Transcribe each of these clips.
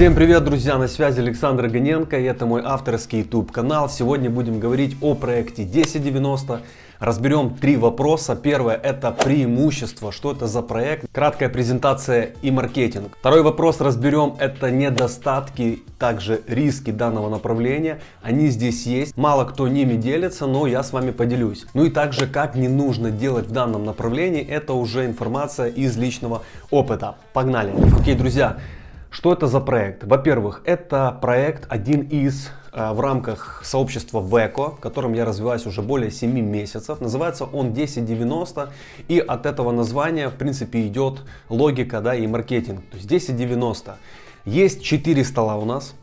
Всем привет, друзья! На связи Александр Гоненко, и это мой авторский YouTube канал. Сегодня будем говорить о проекте 1090. Разберем три вопроса. Первое это преимущество, что это за проект, краткая презентация и маркетинг. Второй вопрос разберем это недостатки, также риски данного направления. Они здесь есть, мало кто ними делится, но я с вами поделюсь. Ну и также как не нужно делать в данном направлении, это уже информация из личного опыта. Погнали! Окей, друзья, что это за проект? Во-первых, это проект один из э, в рамках сообщества ВЭКО, в котором я развиваюсь уже более 7 месяцев. Называется он 1090 и от этого названия в принципе идет логика да, и маркетинг. То есть 1090. Есть 4 стола у нас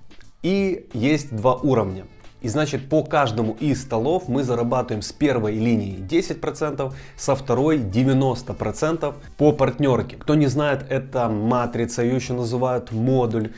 и есть два уровня. И значит по каждому из столов мы зарабатываем с первой линии 10%, со второй 90% по партнерке. Кто не знает, это матрица, ее еще называют модуль.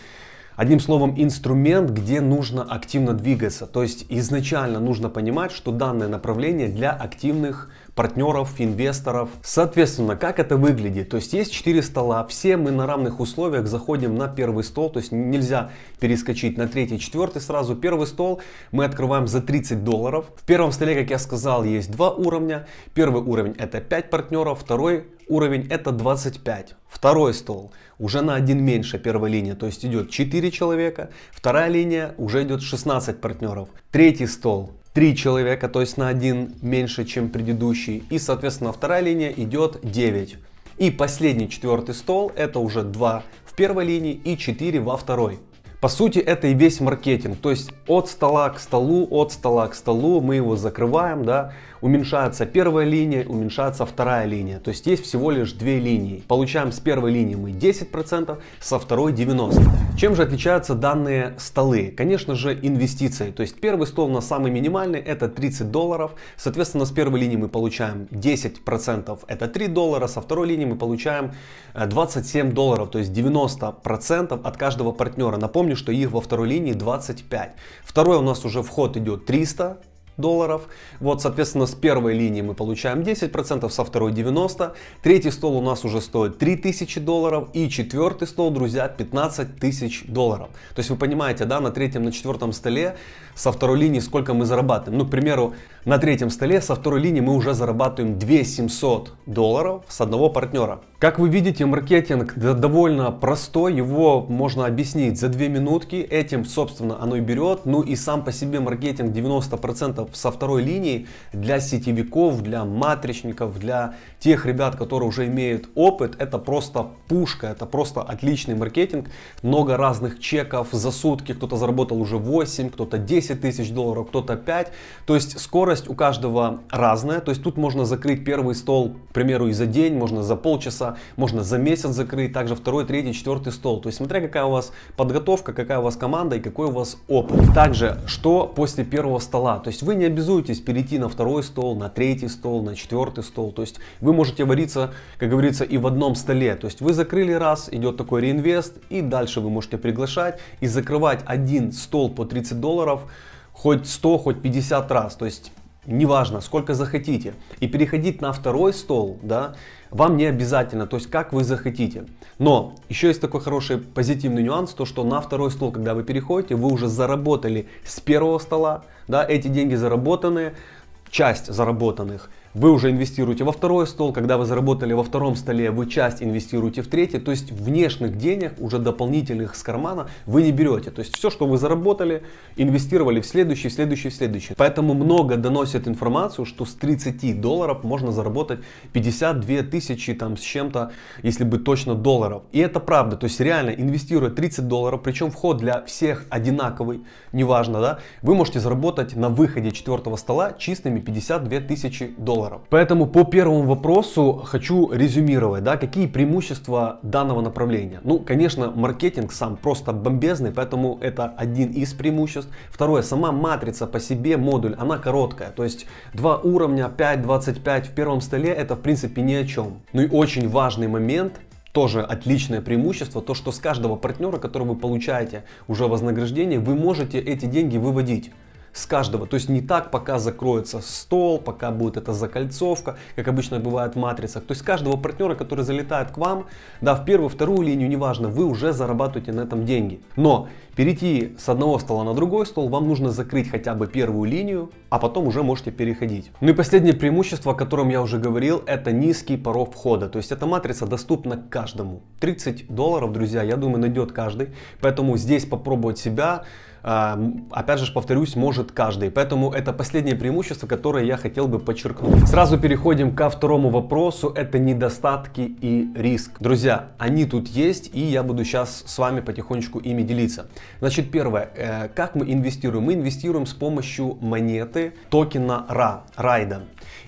Одним словом, инструмент, где нужно активно двигаться. То есть изначально нужно понимать, что данное направление для активных партнеров, инвесторов. Соответственно, как это выглядит? То есть есть 4 стола, все мы на равных условиях заходим на первый стол, то есть нельзя перескочить на третий, четвертый сразу. Первый стол мы открываем за 30 долларов. В первом столе, как я сказал, есть два уровня. Первый уровень это 5 партнеров, второй уровень это 25. Второй стол уже на один меньше первой линии, то есть идет 4 человека. Вторая линия уже идет 16 партнеров. Третий стол 3 человека, то есть на один меньше, чем предыдущий. И соответственно вторая линия идет 9. И последний четвертый стол это уже 2 в первой линии и 4 во второй. По сути, это и весь маркетинг. То есть от стола к столу, от стола к столу мы его закрываем, да, уменьшается первая линия, уменьшается вторая линия. То есть есть всего лишь две линии. Получаем с первой линии мы 10%, со второй 90%. Чем же отличаются данные столы? Конечно же инвестиции. То есть первый стол на самый минимальный это 30 долларов. Соответственно с первой линии мы получаем 10% это 3 доллара. Со второй линии мы получаем 27 э, долларов. То есть 90% от каждого партнера. Напомню, что их во второй линии 25. Второй у нас уже вход идет 300 долларов. Вот, соответственно, с первой линии мы получаем 10%, со второй 90%. Третий стол у нас уже стоит 3000 долларов. И четвертый стол, друзья, 15 тысяч долларов. То есть вы понимаете, да, на третьем, на четвертом столе со второй линии сколько мы зарабатываем. Ну, к примеру, на третьем столе со второй линии мы уже зарабатываем 2700 долларов с одного партнера. Как вы видите, маркетинг довольно простой, его можно объяснить за 2 минутки, этим, собственно, оно и берет. Ну и сам по себе маркетинг 90% со второй линии для сетевиков, для матричников, для тех ребят, которые уже имеют опыт, это просто пушка, это просто отличный маркетинг. Много разных чеков за сутки, кто-то заработал уже 8, кто-то 10 тысяч долларов, кто-то 5. То есть скорость у каждого разная, то есть тут можно закрыть первый стол, к примеру, и за день, можно за полчаса можно за месяц закрыть, также второй, третий, четвертый стол. То есть смотря какая у вас подготовка, какая у вас команда и какой у вас опыт. Также, что после первого стола. То есть вы не обязуетесь перейти на второй стол, на третий стол, на четвертый стол. То есть вы можете вариться, как говорится, и в одном столе. То есть вы закрыли раз, идет такой реинвест и дальше вы можете приглашать и закрывать один стол по 30 долларов хоть 100, хоть 50 раз. То есть неважно, сколько захотите. И переходить на второй стол, да, вам не обязательно, то есть как вы захотите. Но еще есть такой хороший позитивный нюанс, то что на второй стол, когда вы переходите, вы уже заработали с первого стола, да, эти деньги заработанные, часть заработанных вы уже инвестируете во второй стол, когда вы заработали во втором столе, вы часть инвестируете в третий, то есть внешних денег, уже дополнительных с кармана, вы не берете. То есть все, что вы заработали, инвестировали в следующий, в следующий, в следующий. Поэтому много доносят информацию, что с 30 долларов можно заработать 52 тысячи там с чем-то, если быть точно долларов. И это правда, то есть реально инвестируя 30 долларов, причем вход для всех одинаковый, неважно, да, вы можете заработать на выходе четвертого стола чистыми 52 тысячи долларов долларов. Поэтому по первому вопросу хочу резюмировать, да, какие преимущества данного направления. Ну, конечно, маркетинг сам просто бомбезный, поэтому это один из преимуществ. Второе, сама матрица по себе, модуль, она короткая. То есть два уровня 5.25 в первом столе, это в принципе ни о чем. Ну и очень важный момент, тоже отличное преимущество, то что с каждого партнера, который вы получаете уже вознаграждение, вы можете эти деньги выводить. С каждого. То есть не так, пока закроется стол, пока будет эта закольцовка, как обычно бывает в матрицах. То есть каждого партнера, который залетает к вам, да, в первую, вторую линию, неважно, вы уже зарабатываете на этом деньги. Но перейти с одного стола на другой стол, вам нужно закрыть хотя бы первую линию, а потом уже можете переходить. Ну и последнее преимущество, о котором я уже говорил, это низкий порог входа. То есть эта матрица доступна каждому. 30 долларов, друзья, я думаю, найдет каждый. Поэтому здесь попробовать себя а, опять же повторюсь, может каждый. Поэтому это последнее преимущество, которое я хотел бы подчеркнуть. Сразу переходим ко второму вопросу. Это недостатки и риск. Друзья, они тут есть и я буду сейчас с вами потихонечку ими делиться. Значит, первое. Э, как мы инвестируем? Мы инвестируем с помощью монеты токена RA, райда.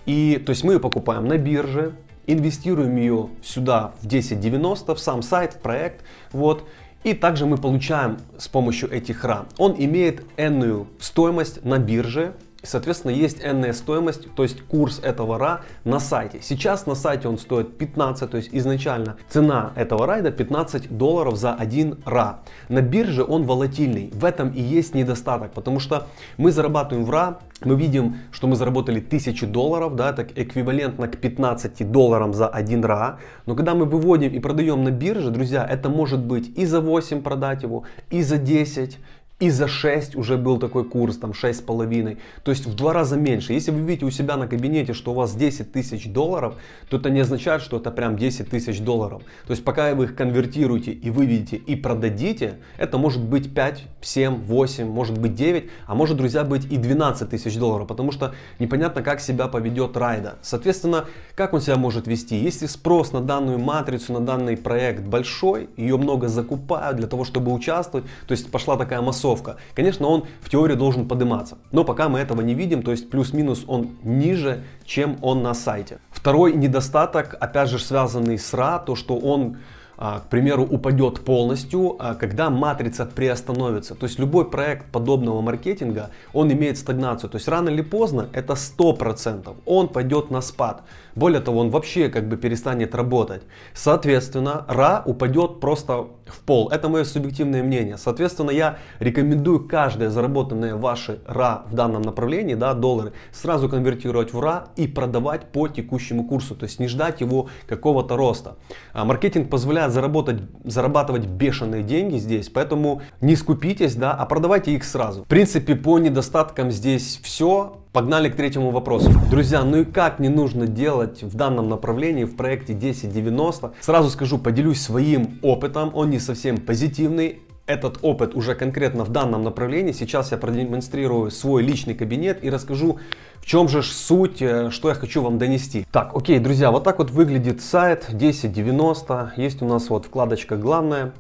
И то есть мы ее покупаем на бирже, инвестируем ее сюда в 1090, в сам сайт, в проект. Вот. И также мы получаем с помощью этих RA. Он имеет энную стоимость на бирже. Соответственно, есть энная стоимость, то есть курс этого ра на сайте. Сейчас на сайте он стоит 15, то есть изначально цена этого райда 15 долларов за один ра. На бирже он волатильный. В этом и есть недостаток, потому что мы зарабатываем в ра мы видим, что мы заработали 1000 долларов, да, это эквивалентно к 15 долларам за 1 ра. Но когда мы выводим и продаем на бирже, друзья, это может быть и за 8 продать его, и за 10, и за 6 уже был такой курс, там 6,5. То есть в два раза меньше. Если вы видите у себя на кабинете, что у вас 10 тысяч долларов, то это не означает, что это прям 10 тысяч долларов. То есть пока вы их конвертируете и выведете и продадите, это может быть 5, 7, 8, может быть 9, а может, друзья, быть и 12 тысяч долларов. Потому что непонятно, как себя поведет райда. Соответственно, как он себя может вести? Если спрос на данную матрицу, на данный проект большой, ее много закупают для того, чтобы участвовать, то есть пошла такая массовка массовка. Конечно, он в теории должен подниматься, но пока мы этого не видим, то есть плюс-минус он ниже, чем он на сайте. Второй недостаток, опять же связанный с RA, то что он к примеру, упадет полностью, а, когда матрица приостановится. То есть любой проект подобного маркетинга, он имеет стагнацию. То есть рано или поздно, это 100%, он пойдет на спад. Более того, он вообще как бы перестанет работать. Соответственно, ра упадет просто в пол. Это мое субъективное мнение. Соответственно, я рекомендую каждое заработанное ваше ра в данном направлении, да, доллары, сразу конвертировать в ра и продавать по текущему курсу. То есть не ждать его какого-то роста. А маркетинг позволяет заработать, зарабатывать бешеные деньги здесь, поэтому не скупитесь, да, а продавайте их сразу. В принципе, по недостаткам здесь все. Погнали к третьему вопросу. Друзья, ну и как не нужно делать в данном направлении в проекте 1090? Сразу скажу, поделюсь своим опытом, он не совсем позитивный. Этот опыт уже конкретно в данном направлении. Сейчас я продемонстрирую свой личный кабинет и расскажу, в чем же суть, э, что я хочу вам донести. Так, окей, друзья, вот так вот выглядит сайт 1090. Есть у нас вот вкладочка «Главное»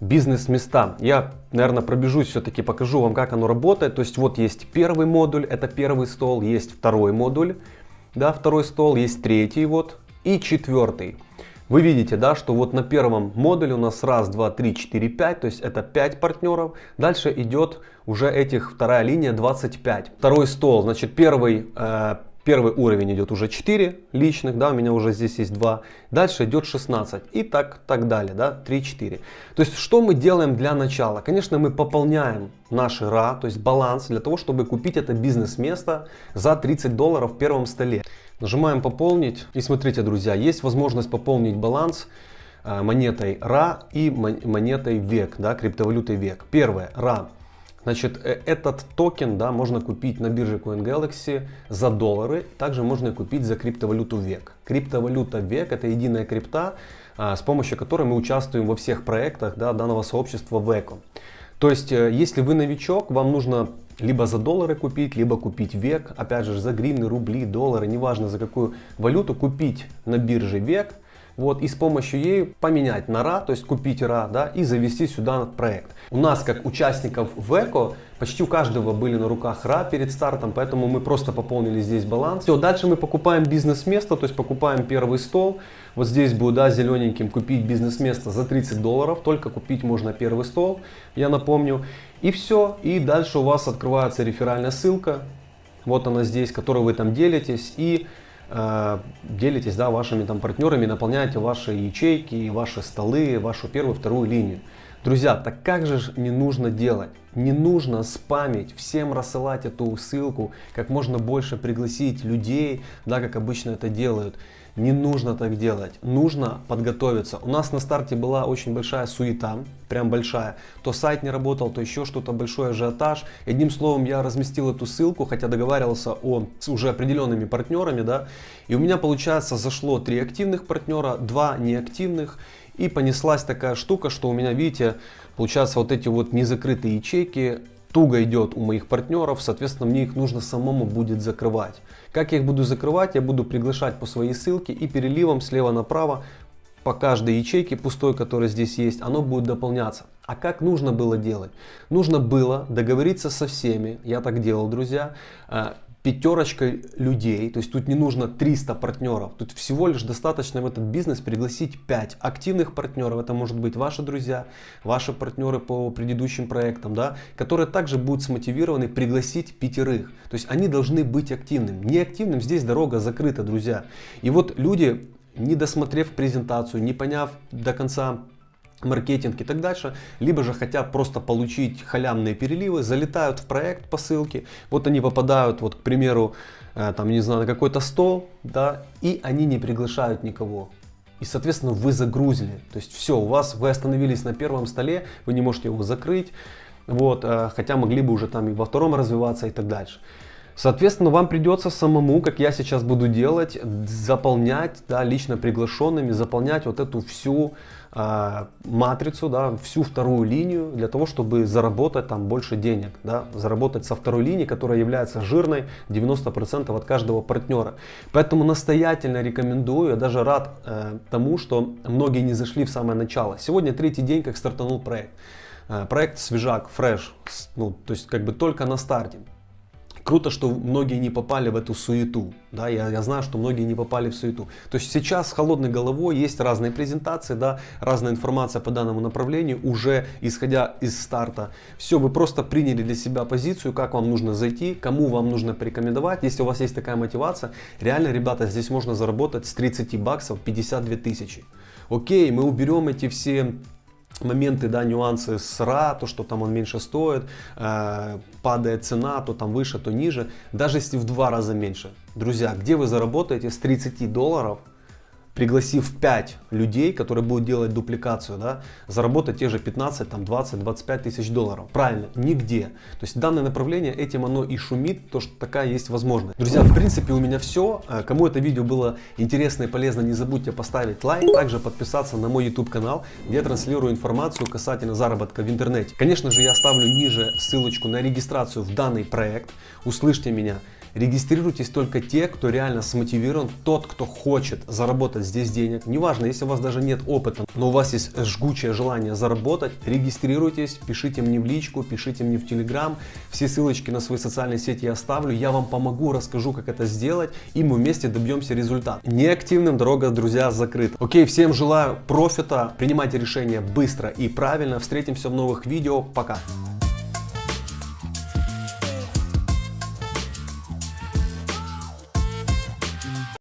бизнес-места. Я, наверное, пробежусь все-таки, покажу вам, как оно работает. То есть вот есть первый модуль, это первый стол, есть второй модуль, да, второй стол, есть третий вот и четвертый. Вы видите, да, что вот на первом модуле у нас раз, два, три, четыре, пять, то есть это 5 партнеров. Дальше идет уже этих вторая линия 25. Второй стол, значит, первый э, Первый уровень идет уже 4 личных, да, у меня уже здесь есть 2. Дальше идет 16 и так, так далее, да, 3-4. То есть, что мы делаем для начала? Конечно, мы пополняем наши РА, то есть баланс, для того, чтобы купить это бизнес-место за 30 долларов в первом столе. Нажимаем пополнить и смотрите, друзья, есть возможность пополнить баланс э, монетой РА и монетой ВЕК, да, криптовалютой ВЕК. Первое, РА. Значит, э, этот токен да, можно купить на бирже CoinGalaxy за доллары. Также можно купить за криптовалюту ВЕК. Криптовалюта ВЕК это единая крипта, а, с помощью которой мы участвуем во всех проектах да, данного сообщества ВЕКО. То есть, э, если вы новичок, вам нужно либо за доллары купить, либо купить ВЕК. Опять же, за гривны, рубли, доллары, неважно за какую валюту, купить на бирже ВЕК вот, и с помощью ей поменять на РА, то есть купить РА, да, и завести сюда проект. У нас, как участников в ЭКО, почти у каждого были на руках РА перед стартом, поэтому мы просто пополнили здесь баланс. Все, дальше мы покупаем бизнес-место, то есть покупаем первый стол. Вот здесь будет, да, зелененьким купить бизнес-место за 30 долларов, только купить можно первый стол, я напомню. И все, и дальше у вас открывается реферальная ссылка, вот она здесь, которой вы там делитесь, и Э, делитесь да, вашими там партнерами, наполняете ваши ячейки, ваши столы, вашу первую, вторую линию. Друзья, так как же не нужно делать? Не нужно спамить, всем рассылать эту ссылку, как можно больше пригласить людей, да, как обычно это делают. Не нужно так делать, нужно подготовиться. У нас на старте была очень большая суета, прям большая. То сайт не работал, то еще что-то, большой ажиотаж. Одним словом, я разместил эту ссылку, хотя договаривался о, с уже определенными партнерами, да. И у меня, получается, зашло три активных партнера, два неактивных. И понеслась такая штука, что у меня, видите, получается вот эти вот незакрытые ячейки туго идет у моих партнеров, соответственно, мне их нужно самому будет закрывать. Как я их буду закрывать? Я буду приглашать по своей ссылке и переливом слева направо по каждой ячейке пустой, которая здесь есть, оно будет дополняться. А как нужно было делать? Нужно было договориться со всеми, я так делал, друзья, э, пятерочкой людей, то есть тут не нужно 300 партнеров, тут всего лишь достаточно в этот бизнес пригласить 5 активных партнеров, это может быть ваши друзья, ваши партнеры по предыдущим проектам, да, которые также будут смотивированы пригласить пятерых, то есть они должны быть активными, неактивным здесь дорога закрыта, друзья. И вот люди, не досмотрев презентацию, не поняв до конца маркетинг и так дальше, либо же хотят просто получить халявные переливы, залетают в проект по ссылке, вот они попадают, вот, к примеру, э, там, не знаю, на какой-то стол, да, и они не приглашают никого. И, соответственно, вы загрузили. То есть все, у вас, вы остановились на первом столе, вы не можете его закрыть, вот, э, хотя могли бы уже там и во втором развиваться и так дальше. Соответственно, вам придется самому, как я сейчас буду делать, заполнять, да, лично приглашенными, заполнять вот эту всю э, матрицу, да, всю вторую линию, для того, чтобы заработать там больше денег, да, заработать со второй линии, которая является жирной 90% от каждого партнера. Поэтому настоятельно рекомендую, я даже рад э, тому, что многие не зашли в самое начало. Сегодня третий день, как стартанул проект. Э, проект свежак, фреш, ну, то есть как бы только на старте. Круто, что многие не попали в эту суету. Да, я, я знаю, что многие не попали в суету. То есть сейчас с холодной головой есть разные презентации, да, разная информация по данному направлению, уже исходя из старта. Все, вы просто приняли для себя позицию, как вам нужно зайти, кому вам нужно порекомендовать. Если у вас есть такая мотивация, реально, ребята, здесь можно заработать с 30 баксов 52 тысячи. Окей, мы уберем эти все моменты, да, нюансы с РА, то, что там он меньше стоит, э, падает цена, то там выше, то ниже, даже если в два раза меньше. Друзья, где вы заработаете с 30 долларов пригласив 5 людей, которые будут делать дупликацию, да, заработать те же 15, там, 20, 25 тысяч долларов. Правильно, нигде. То есть данное направление, этим оно и шумит, то что такая есть возможность. Друзья, в принципе у меня все. Э, кому это видео было интересно и полезно, не забудьте поставить лайк, также подписаться на мой YouTube канал, где я транслирую информацию касательно заработка в интернете. Конечно же, я оставлю ниже ссылочку на регистрацию в данный проект. Услышьте меня. Регистрируйтесь только те, кто реально смотивирован, тот, кто хочет заработать здесь денег. Неважно, если у вас даже нет опыта, но у вас есть жгучее желание заработать, регистрируйтесь, пишите мне в личку, пишите мне в Телеграм. Все ссылочки на свои социальные сети я оставлю. Я вам помогу, расскажу, как это сделать, и мы вместе добьемся результата. Неактивным дорога, друзья, закрыта. Окей, всем желаю профита, принимайте решения быстро и правильно. Встретимся в новых видео. Пока!